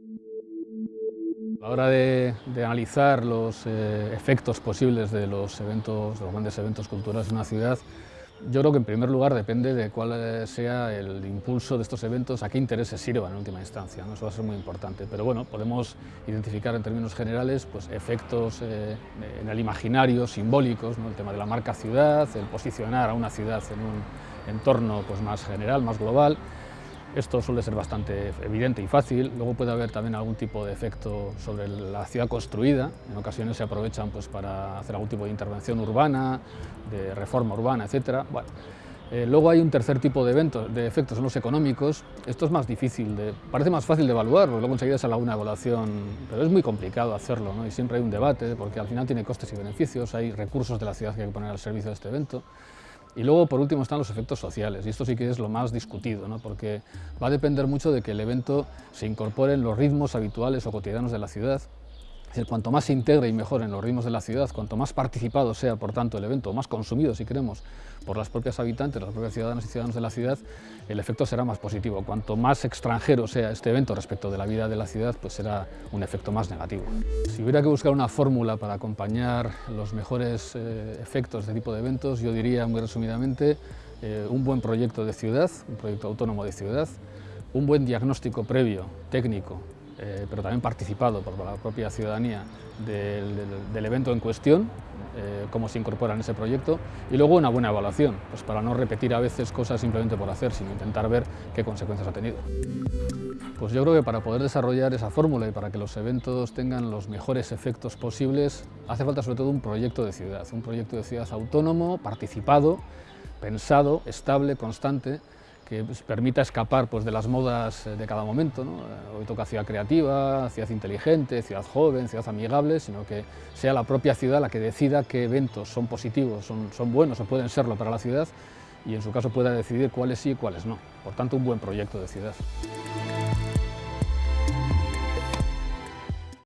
A la hora de, analizar los eh, efectos posibles de los eventos, de los grandes eventos culturales en una ciudad, yo creo que en primer lugar depende de cuál eh, sea el impulso de estos eventos, a qué intereses sirvan en última instancia, ¿no? eso va a ser muy importante. Pero bueno, podemos identificar en términos generales pues, efectos eh, en el imaginario, simbólicos, ¿no? el tema de la marca ciudad, el posicionar a una ciudad en un entorno pues, más general, más global, esto suele ser bastante evidente y fácil, luego puede haber también algún tipo de efecto sobre la ciudad construida, en ocasiones se aprovechan pues, para hacer algún tipo de intervención urbana, de reforma urbana, etc. Bueno, eh, luego hay un tercer tipo de, eventos, de efectos, son los económicos. Esto es más difícil, de, parece más fácil de evaluar, porque luego enseguida sale una evaluación, pero es muy complicado hacerlo, ¿no? y siempre hay un debate, porque al final tiene costes y beneficios, hay recursos de la ciudad que hay que poner al servicio de este evento. Y luego, por último, están los efectos sociales, y esto sí que es lo más discutido, ¿no? porque va a depender mucho de que el evento se incorpore en los ritmos habituales o cotidianos de la ciudad, decir, cuanto más se integre y mejore en los ritmos de la ciudad, cuanto más participado sea, por tanto, el evento, más consumido, si queremos, por las propias habitantes, las propias ciudadanas y ciudadanos de la ciudad, el efecto será más positivo. Cuanto más extranjero sea este evento respecto de la vida de la ciudad, pues será un efecto más negativo. Si hubiera que buscar una fórmula para acompañar los mejores eh, efectos de tipo de eventos, yo diría muy resumidamente eh, un buen proyecto de ciudad, un proyecto autónomo de ciudad, un buen diagnóstico previo, técnico, eh, pero también participado por la propia ciudadanía del, del, del evento en cuestión, eh, cómo se incorpora en ese proyecto, y luego una buena evaluación, pues para no repetir a veces cosas simplemente por hacer, sino intentar ver qué consecuencias ha tenido. Pues yo creo que para poder desarrollar esa fórmula y para que los eventos tengan los mejores efectos posibles, hace falta sobre todo un proyecto de ciudad, un proyecto de ciudad autónomo, participado, pensado, estable, constante, que pues, permita escapar pues, de las modas eh, de cada momento. ¿no? Eh, hoy toca ciudad creativa, ciudad inteligente, ciudad joven, ciudad amigable, sino que sea la propia ciudad la que decida qué eventos son positivos, son, son buenos o pueden serlo para la ciudad y en su caso pueda decidir cuáles sí y cuáles no. Por tanto, un buen proyecto de ciudad.